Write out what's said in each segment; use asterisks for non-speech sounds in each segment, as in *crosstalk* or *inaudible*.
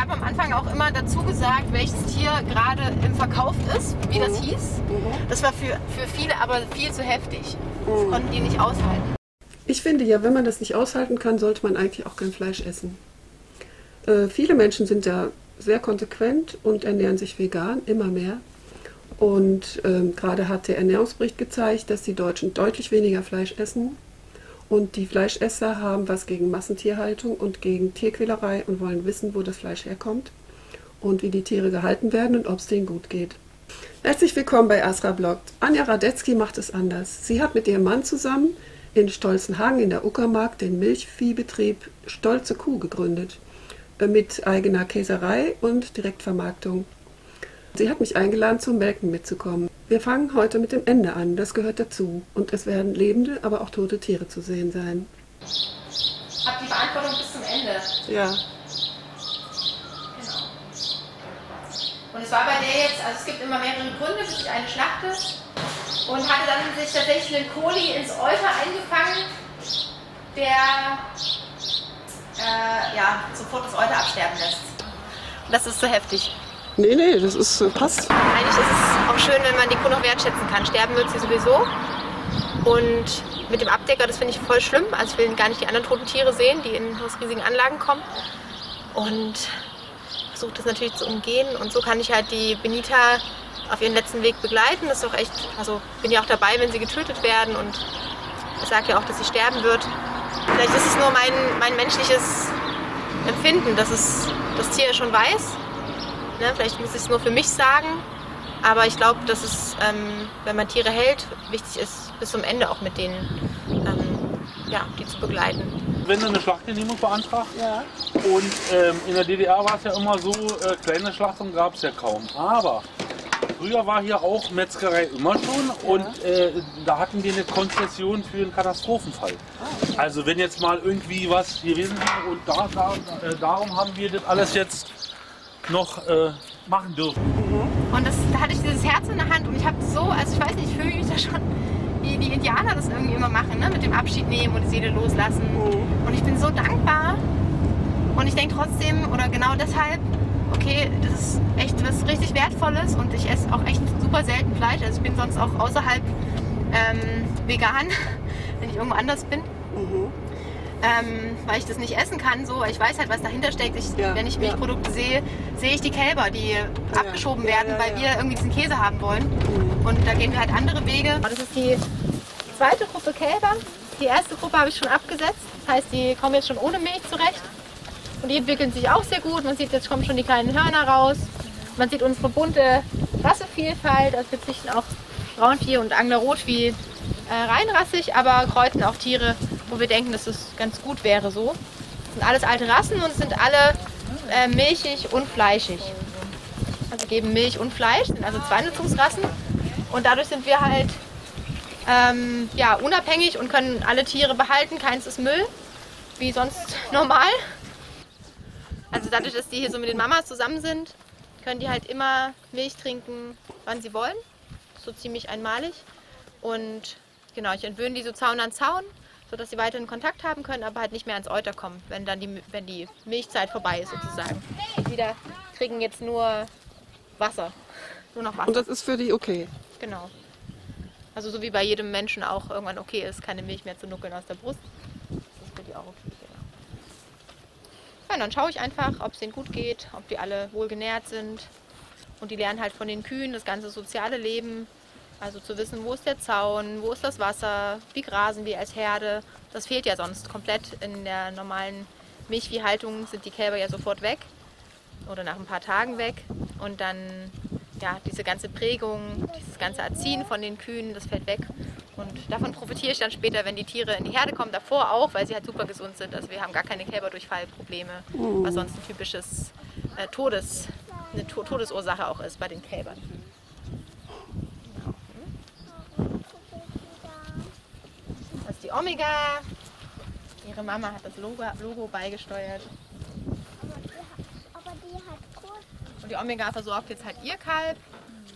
habe am Anfang auch immer dazu gesagt, welches Tier gerade im Verkauf ist, wie das hieß. Das war für, für viele aber viel zu heftig. Das konnten die nicht aushalten. Ich finde ja, wenn man das nicht aushalten kann, sollte man eigentlich auch kein Fleisch essen. Äh, viele Menschen sind ja sehr konsequent und ernähren sich vegan, immer mehr. Und ähm, gerade hat der Ernährungsbericht gezeigt, dass die Deutschen deutlich weniger Fleisch essen. Und die Fleischesser haben was gegen Massentierhaltung und gegen Tierquälerei und wollen wissen, wo das Fleisch herkommt und wie die Tiere gehalten werden und ob es denen gut geht. Herzlich willkommen bei Asra Bloggt. Anja Radetzky macht es anders. Sie hat mit ihrem Mann zusammen in Stolzenhagen in der Uckermark den Milchviehbetrieb Stolze Kuh gegründet äh, mit eigener Käserei und Direktvermarktung. Sie hat mich eingeladen, zum Melken mitzukommen. Wir fangen heute mit dem Ende an, das gehört dazu. Und es werden lebende, aber auch tote Tiere zu sehen sein. Hab die Verantwortung bis zum Ende. Ja. Genau. Und es war bei der jetzt, also es gibt immer mehrere Gründe, bis ich eine schlachte. Und hatte dann sich tatsächlich einen Koli ins Euter eingefangen, der äh, ja, sofort das Euter absterben lässt. Und das ist so heftig. Nee, nee, das ist, äh, passt. Eigentlich ist es auch schön, wenn man die Kuh noch wertschätzen kann. Sterben wird sie sowieso. Und mit dem Abdecker, das finde ich voll schlimm. Also ich will gar nicht die anderen toten Tiere sehen, die in aus riesigen Anlagen kommen. Und versuche das natürlich zu umgehen. Und so kann ich halt die Benita auf ihren letzten Weg begleiten. Das ist auch echt, also bin ja auch dabei, wenn sie getötet werden. Und ich sage ja auch, dass sie sterben wird. Vielleicht ist es nur mein, mein menschliches Empfinden, dass es das Tier schon weiß. Ne? Vielleicht muss ich es nur für mich sagen. Aber ich glaube, dass es, ähm, wenn man Tiere hält, wichtig ist, bis zum Ende auch mit denen ähm, ja, die zu begleiten. Wenn du eine Schlachtgenehmigung beantragt Ja. und ähm, in der DDR war es ja immer so, äh, kleine Schlachtungen gab es ja kaum. Aber früher war hier auch Metzgerei immer schon und äh, da hatten wir eine Konzession für einen Katastrophenfall. Also wenn jetzt mal irgendwie was gewesen wäre und da, da, äh, darum haben wir das alles jetzt noch äh, machen dürfen. Und das, da hatte ich dieses Herz in der Hand und ich habe so, also ich weiß nicht, ich fühle mich da schon, wie die Indianer das irgendwie immer machen, ne? mit dem Abschied nehmen und die Seele loslassen. Und ich bin so dankbar und ich denke trotzdem, oder genau deshalb, okay, das ist echt was richtig Wertvolles und ich esse auch echt super selten Fleisch. Also ich bin sonst auch außerhalb ähm, vegan, *laughs* wenn ich irgendwo anders bin. Ähm, weil ich das nicht essen kann, so, ich weiß halt, was dahinter steckt. Ich, Ja, wenn ich ja. Milchprodukte sehe, sehe ich die Kälber, die abgeschoben Ja, werden, ja, weil ja. wir irgendwie diesen Käse haben wollen. Und da gehen wir halt andere Wege. Das ist die zweite Gruppe Kälber. Die erste Gruppe habe ich schon abgesetzt. Das heißt, die kommen jetzt schon ohne Milch zurecht. Und die entwickeln sich auch sehr gut. Man sieht, jetzt kommen schon die kleinen Hörner raus. Man sieht unsere bunte Rassevielfalt. Also wir züchten auch Braunvieh und Angler-Rotvieh äh, reinrassig, aber kreuzen auch Tiere, wo wir denken, dass es ganz gut wäre so. Das sind alles alte Rassen und sind alle äh, milchig und fleischig. Also geben Milch und Fleisch, sind also zwei Nutzungsrassen. Und dadurch sind wir halt ähm, ja, unabhängig und können alle Tiere behalten. Keins ist Müll, wie sonst *laughs* normal. Also dadurch, dass die hier so mit den Mamas zusammen sind, können die halt immer Milch trinken, wann sie wollen. So ziemlich einmalig. Und genau, ich entwöhne die so Zaun an Zaun, sodass sie weiterhin Kontakt haben können, aber halt nicht mehr ans Euter kommen, wenn dann die, wenn die Milchzeit vorbei ist sozusagen. Die da kriegen jetzt nur Wasser. Nur noch Wasser. Und das ist für die okay. Genau. Also so wie bei jedem Menschen auch irgendwann okay ist, keine Milch mehr zu nuckeln aus der Brust. Das ist für die auch okay. Genau. Ja, und dann schaue ich einfach, ob es denen gut geht, ob die alle wohl genährt sind. Und die lernen halt von den Kühen das ganze soziale Leben. Also zu wissen, wo ist der Zaun, wo ist das Wasser, wie grasen die als Herde. Das fehlt ja sonst komplett. In der normalen Milchviehhaltung sind die Kälber ja sofort weg oder nach ein paar Tagen weg. Und dann, ja, diese ganze Prägung, dieses ganze Erziehen von den Kühen, das fällt weg. Und davon profitiere ich dann später, wenn die Tiere in die Herde kommen, davor auch, weil sie halt super gesund sind. Also wir haben gar keine Kälberdurchfallprobleme, was sonst ein typisches äh, Todes, eine to Todesursache auch ist bei den Kälbern. Das ist die Omega. Ihre Mama hat das Logo, Logo beigesteuert. Aber die hat kurz. Und die Omega versorgt jetzt halt ihr Kalb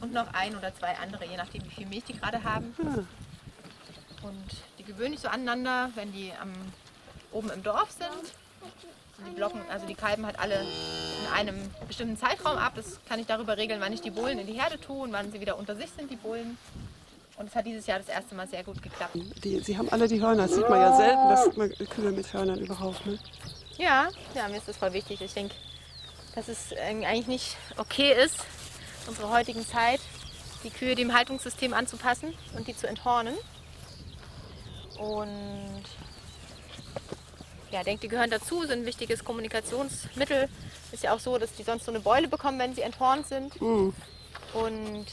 und noch ein oder zwei andere, je nachdem wie viel Milch die gerade haben. Und die gewöhnen sich so aneinander, wenn die am, oben im Dorf sind. Die blocken, also die kalben halt alle in einem bestimmten Zeitraum ab. Das kann ich darüber regeln, wann ich die Bullen in die Herde tue und wann sie wieder unter sich sind, die Bullen. Und es hat dieses Jahr das erste Mal sehr gut geklappt. Die, sie haben alle die Hörner. Das sieht man ja selten, dass man Kühe mit Hörnern überhaupt. Ne? Ja, ja, mir ist das voll wichtig. Ich denke, dass es eigentlich nicht okay ist, in unserer heutigen Zeit, die Kühe dem Haltungssystem anzupassen und die zu enthornen. Und ja, ich denke, die gehören dazu, sind ein wichtiges Kommunikationsmittel. Ist ja auch so, dass die sonst so eine Beule bekommen, wenn sie enthornt sind. Mhm. Und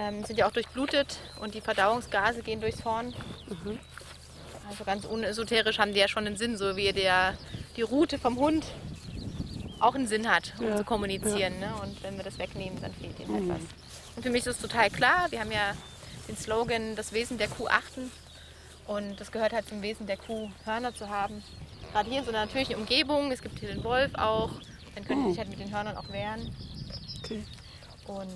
ähm, sind ja auch durchblutet und die Verdauungsgase gehen durchs Horn. Also ganz unesoterisch haben die ja schon einen Sinn, so wie der, die Rute vom Hund auch einen Sinn hat, um Ja, zu kommunizieren. Ne? Und wenn wir das wegnehmen, dann fehlt ihnen halt was. Und für mich ist es total klar, wir haben ja den Slogan, das Wesen der Kuh achten. Und das gehört halt zum Wesen der Kuh, Hörner zu haben. Gerade hier in so einer natürlichen Umgebung, es gibt hier den Wolf auch, dann können die sich halt mit den Hörnern auch wehren. Okay. Und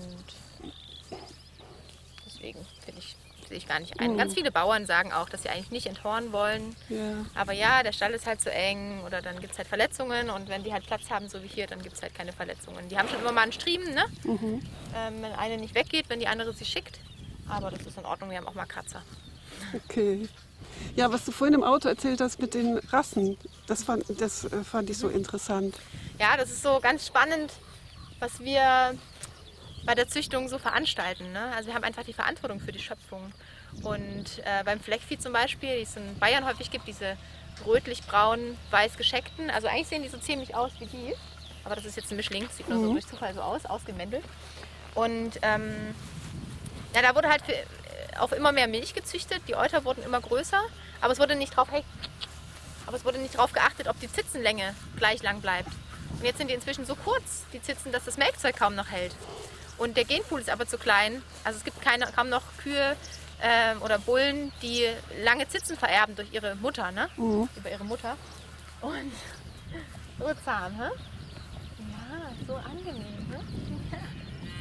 deswegen finde ich, sehe ich gar nicht ein. Ganz viele Bauern sagen auch, dass sie eigentlich nicht enthornen wollen. Ja. Aber ja, der Stall ist halt zu eng oder dann gibt es halt Verletzungen und wenn die halt Platz haben, so wie hier, dann gibt es halt keine Verletzungen. Die haben schon immer mal einen Striemen, ne? Ähm, wenn eine nicht weggeht, wenn die andere sie schickt. Aber das ist in Ordnung, wir haben auch mal Kratzer. Okay. Ja, was du vorhin im Auto erzählt hast mit den Rassen, das fand, das äh, fand ich so interessant. Ja, das ist so ganz spannend, was wir bei der Züchtung so veranstalten. Ne? Also wir haben einfach die Verantwortung für die Schöpfung. Und äh, beim Fleckvieh zum Beispiel, die es in Bayern häufig gibt, diese rötlich-braun, weiß gescheckten, also eigentlich sehen die so ziemlich aus wie die, aber das ist jetzt ein Mischling, sieht nur so durch Zufall so aus, ausgemändelt. Und ähm, ja, da wurde halt für, äh, auf immer mehr Milch gezüchtet, die Euter wurden immer größer, aber es wurde nicht drauf, hey, aber es wurde nicht darauf geachtet, ob die Zitzenlänge gleich lang bleibt. Und jetzt sind die inzwischen so kurz, die Zitzen, dass das Melkzeug kaum noch hält. Und der Genpool ist aber zu klein. Also es gibt keine, kaum noch Kühe ähm, oder Bullen, die lange Zitzen vererben durch ihre Mutter, ne? Über ihre Mutter. Und *laughs* so zahm, hä? Ja, so angenehm, hä?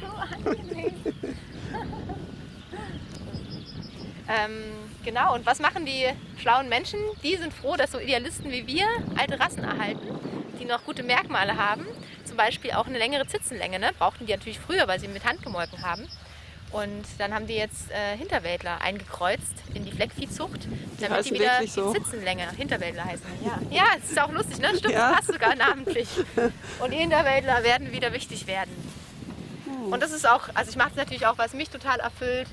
*laughs* so angenehm. *laughs* Ähm, genau, und was machen die schlauen Menschen? Die sind froh, dass so Idealisten wie wir alte Rassen erhalten, die noch gute Merkmale haben. Zum Beispiel auch eine längere Zitzenlänge. Ne? Brauchten die natürlich früher, weil sie mit Hand gemolken haben. Und dann haben die jetzt äh, Hinterwäldler eingekreuzt in die Fleckviehzucht, damit heißen die wieder so? die Zitzenlänge Hinterwäldler heißen. Ja, ja es ist auch lustig, ne? Stimmt, Ja. passt sogar namentlich. *laughs* Und die Hinterwäldler werden wieder wichtig werden. Und das ist auch, also ich mache es natürlich auch, was mich total erfüllt,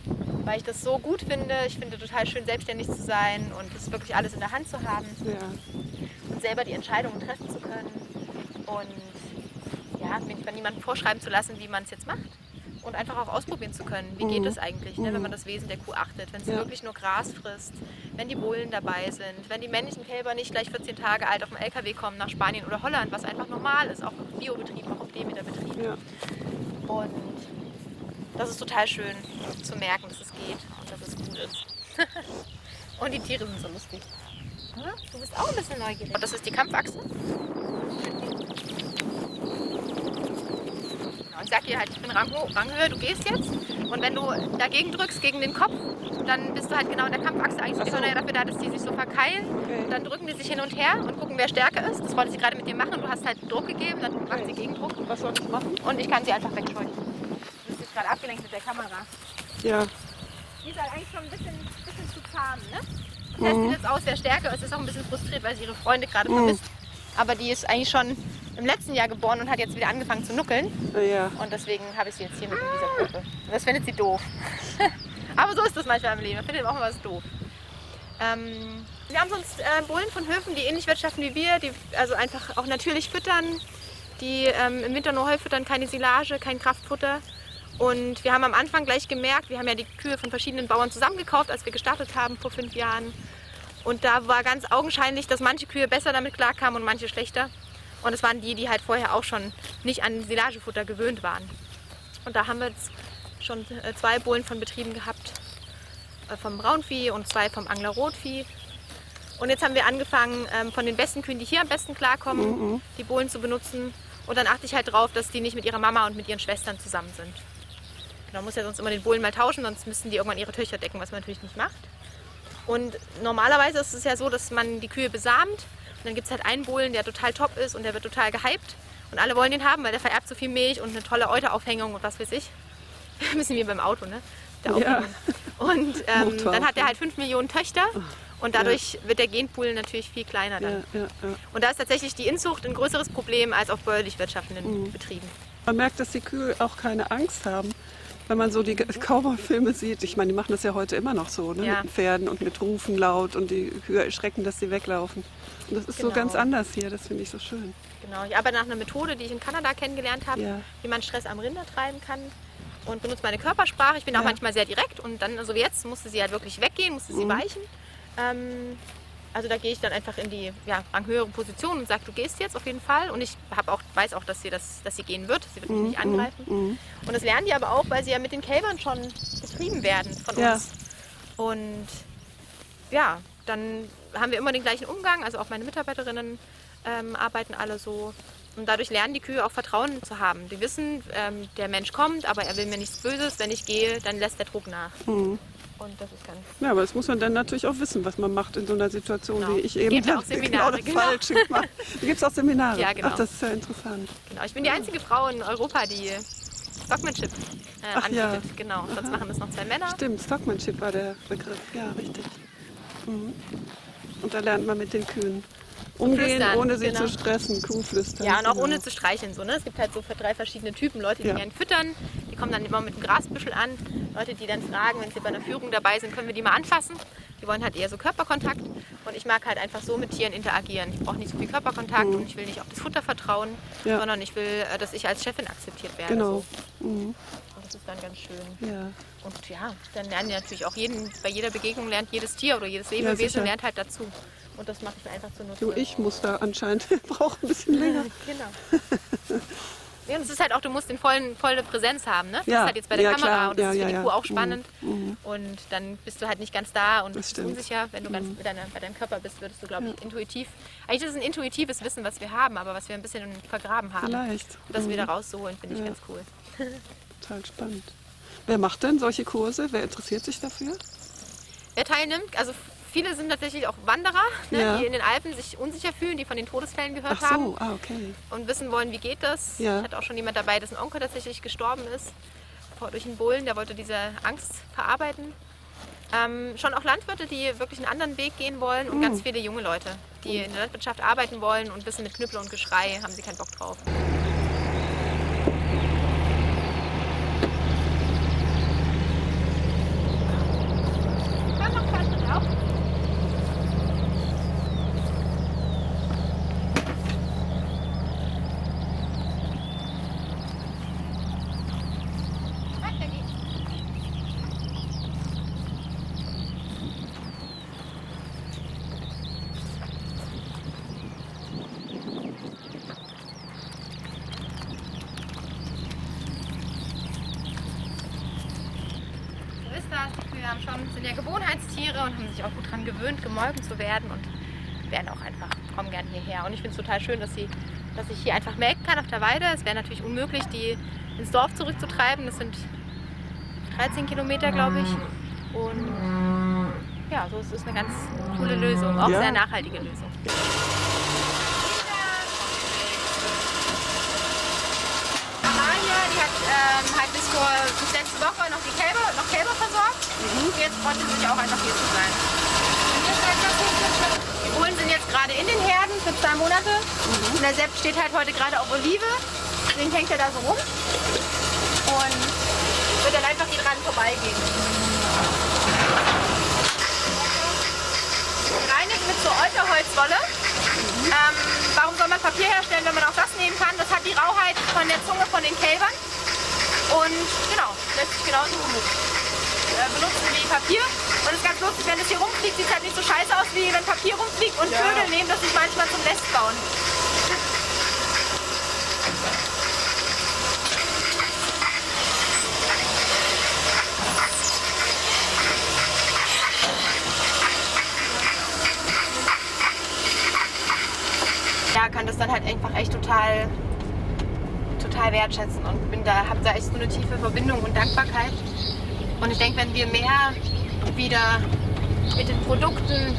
weil ich das so gut finde. Ich finde total schön, selbstständig zu sein und das wirklich alles in der Hand zu haben Ja. und selber die Entscheidungen treffen zu können. Und ja, mir von niemandem vorschreiben zu lassen, wie man es jetzt macht. Und einfach auch ausprobieren zu können, wie geht es eigentlich, ne, wenn man das Wesen der Kuh achtet. Wenn sie Ja. wirklich nur Gras frisst, wenn die Bullen dabei sind, wenn die männlichen Kälber nicht gleich 14 Tage alt auf dem LKW kommen nach Spanien oder Holland, was einfach normal ist, auch auf Biobetrieb, auch auf Demeterbetrieb. Ja. Und das ist total schön zu merken, dass es geht und dass es gut ist. *laughs* und die Tiere sind so lustig. Hm? Du bist auch ein bisschen neugierig. Und das ist die Kampfachse. Genau, ich sag dir halt, ich bin Rangho Ranghöhe, du gehst jetzt. Und wenn du dagegen drückst, gegen den Kopf, dann bist du halt genau in der Kampfachse. Eigentlich Ach so. Ja dafür da, dass die sich so verkeilen. Okay. Dann drücken die sich hin und her und gucken, wer stärker ist. Das wollte sie gerade mit dir machen. Du hast halt Druck gegeben, dann macht sie Gegendruck. Was soll ich machen? Und ich kann sie einfach wegscheuchen. Du bist jetzt gerade abgelenkt mit der Kamera. Ja. Die ist halt eigentlich schon ein bisschen, bisschen zu zahm, ne? Testet jetzt aus, wer stärker ist. Ist auch ein bisschen frustriert, weil sie ihre Freunde gerade vermisst. Aber die ist eigentlich schon im letzten Jahr geboren und hat jetzt wieder angefangen zu nuckeln. Ja. Und deswegen habe ich sie jetzt hier mit in dieser Gruppe. Und das findet sie doof. *laughs* Aber so ist das manchmal im Leben. Man findet auch mal was doof. Ähm, wir haben sonst äh, Bullen von Höfen, die ähnlich wirtschaften wie wir, die also einfach auch natürlich füttern, die ähm, im Winter nur Heu füttern, keine Silage, kein Kraftfutter. Und wir haben am Anfang gleich gemerkt, wir haben ja die Kühe von verschiedenen Bauern zusammengekauft, als wir gestartet haben vor fünf Jahren. Und da war ganz augenscheinlich, dass manche Kühe besser damit klarkamen und manche schlechter. Und es waren die, die halt vorher auch schon nicht an Silagefutter gewöhnt waren. Und da haben wir jetzt schon äh, zwei Bullen von Betrieben gehabt, äh, vom Braunvieh und zwei vom Angler-Rotvieh. Und jetzt haben wir angefangen, ähm, von den besten Kühen, die hier am besten klarkommen, die Bullen zu benutzen. Und dann achte ich halt drauf, dass die nicht mit ihrer Mama und mit ihren Schwestern zusammen sind. Man muss ja sonst immer den Bullen mal tauschen, sonst müssten die irgendwann ihre Töchter decken, was man natürlich nicht macht. Und normalerweise ist es ja so, dass man die Kühe besamt Und dann gibt es halt einen Bullen, der total top ist und der wird total gehypt. Und alle wollen den haben, weil der vererbt so viel Milch und eine tolle Euteraufhängung und was weiß ich. *laughs* Ein bisschen wie beim Auto, ne? Ja. Und ähm, dann hat er halt 5 Millionen Töchter und dadurch wird der Genpool natürlich viel kleiner dann. Ja, ja, ja. Und da ist tatsächlich die Inzucht ein größeres Problem als auf bäuerlich wirtschaftenden Mhm. Betrieben. Man merkt, dass die Kühe auch keine Angst haben. Wenn man so die Cowboy-Filme sieht, ich meine, die machen das ja heute immer noch so, ne? Ja. mit den Pferden und mit Rufen laut und die Kühe erschrecken, dass sie weglaufen. Und das ist so Genau. ganz anders hier, das finde ich so schön. Genau, ich arbeite nach einer Methode, die ich in Kanada kennengelernt habe, Ja. wie man Stress am Rinder treiben kann und benutze meine Körpersprache. Ich bin auch Ja. manchmal sehr direkt und dann, also wie jetzt, musste sie halt wirklich weggehen, musste sie Mhm. weichen. Ähm, also da gehe ich dann einfach in die ja, ranghöhere Position und sage, du gehst jetzt auf jeden Fall. Und ich auch, weiß auch, dass sie, das, dass sie gehen wird. Sie wird mich nicht angreifen. Mhm. Und das lernen die aber auch, weil sie ja mit den Kälbern schon betrieben werden von Ja. uns. Und ja, dann haben wir immer den gleichen Umgang. Also auch meine Mitarbeiterinnen ähm, arbeiten alle so. Und dadurch lernen die Kühe auch Vertrauen zu haben. Die wissen, ähm, der Mensch kommt, aber er will mir nichts Böses. Wenn ich gehe, dann lässt der Druck nach. Und das ist ganz Ja, aber das muss man dann natürlich auch wissen, was man macht in so einer Situation, Genau. wie ich eben Gibt auch *laughs* Seminare, das genau. Falsche gemacht. Da gibt es auch Seminare. Ja, genau. Ach, das ist ja interessant. genau. Ich bin die einzige Frau in Europa, die Stockmanship äh, Ach ja. anbietet. Genau. Sonst machen das noch zwei Männer. Stimmt, Stockmanship war der Begriff. Ja, richtig. Mhm. Und da lernt man mit den Kühen umgehen, ohne sie genau. zu stressen, Kuhflüstern. Ja, und auch genau. ohne zu streicheln. So, ne? Es gibt halt so für drei verschiedene Typen. Leute, die Ja. gerne füttern, kommen dann immer mit einem Grasbüschel an. Leute, die dann fragen, wenn sie bei einer Führung dabei sind, können wir die mal anfassen. Die wollen halt eher so Körperkontakt. Und ich mag halt einfach so mit Tieren interagieren. Ich brauche nicht so viel Körperkontakt und ich will nicht auf das Futter vertrauen, Mhm. Ja. sondern ich will, äh, dass ich als Chefin akzeptiert werde. Genau. So. Mhm. Und das ist dann ganz schön. Ja. Und ja, dann lernen die natürlich auch jeden, bei jeder Begegnung lernt jedes Tier oder jedes. Lebewesen lernt halt dazu. Und das mache ich mir einfach zunutze. Du, ich muss da anscheinend, *laughs* brauche ein bisschen *laughs* länger. Genau. *laughs* Ja, und es ist halt auch, du musst den vollen, volle Präsenz haben, ne? Das Ja, ist halt jetzt bei der ja, Kamera klar. und das Ja, ist für die. Kuh auch Mhm, spannend. Und dann bist du halt nicht ganz da und Das bist stimmt. Mhm. unsicher. Wenn du ganz mit deiner, bei deinem Körper bist, würdest du, glaube ich, intuitiv. Eigentlich ist es ein intuitives Wissen, was wir haben, aber was wir ein bisschen vergraben haben. Vielleicht. Und das Mhm. wieder rauszuholen, finde ich ganz cool. *laughs* Total spannend. Wer macht denn solche Kurse? Wer interessiert sich dafür? Wer teilnimmt, also viele sind tatsächlich auch Wanderer, ne, Ja. die in den Alpen sich unsicher fühlen, die von den Todesfällen gehört Ach haben. so, ah, okay. und wissen wollen, wie geht das. Ja. Ich hatte auch schon jemand dabei, dessen Onkel tatsächlich gestorben ist vor- durch einen Bullen, der wollte diese Angst verarbeiten. Ähm, schon auch Landwirte, die wirklich einen anderen Weg gehen wollen und Mhm. ganz viele junge Leute, die in der Landwirtschaft arbeiten wollen und wissen, mit Knüppel und Geschrei haben sie keinen Bock drauf. Weiter geht's. So ist das. Die Kühe haben schon, sind ja Gewohnheitstiere und haben sich auch gut daran gewöhnt, gemolken zu werden und werden auch einfach, kommen gern hierher. Und ich finde es total schön, dass, sie, dass ich hier einfach melken kann auf der Weide. Es wäre natürlich unmöglich, die ins Dorf zurückzutreiben. Das sind 13 Kilometer, glaube ich. Und ja, so ist es eine ganz coole Lösung, auch Ja. sehr nachhaltige Lösung. Amalia, die hat ähm, halt bis vor bis letzte Woche noch die Kälber, noch Kälber versorgt. Und jetzt freut sie sich auch einfach hier zu sein. Die Bullen sind jetzt gerade in den Herden für zwei Monate. Und der Sepp steht halt heute gerade auf Olive. Deswegen hängt er da so rum. Und wird dann einfach hier dran vorbeigehen. Gereinigt mit so Euterholzwolle. Ähm, warum soll man Papier herstellen, wenn man auch das nehmen kann? Das hat die Rauheit von der Zunge von den Kälbern. Und genau, lässt sich genauso äh, benutzen wie Papier. Und es ist ganz lustig, wenn es hier rumfliegt, sieht es halt nicht so scheiße aus, wie wenn Papier rumfliegt. Und Ja. Vögel nehmen das sich manchmal zum Nest bauen. Ja, kann das dann halt einfach echt total, total wertschätzen und bin da, habe da echt so eine tiefe Verbindung und Dankbarkeit. Und ich denke, wenn wir mehr wieder mit den Produkten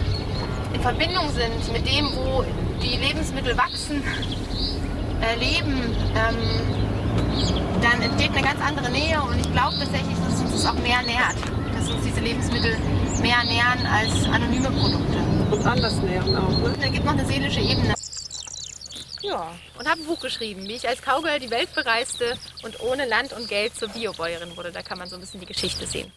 in Verbindung sind, mit dem, wo die Lebensmittel wachsen, äh, leben, ähm, dann entsteht eine ganz andere Nähe und ich glaube tatsächlich, dass uns das auch mehr nährt, dass uns diese Lebensmittel mehr nähern als anonyme Produkte. Und anders nähren auch, ne? Da gibt noch eine seelische Ebene. Ja, und habe ein Buch geschrieben, wie ich als Cowgirl die Welt bereiste und ohne Land und Geld zur Biobäuerin wurde. Da kann man so ein bisschen die Geschichte sehen.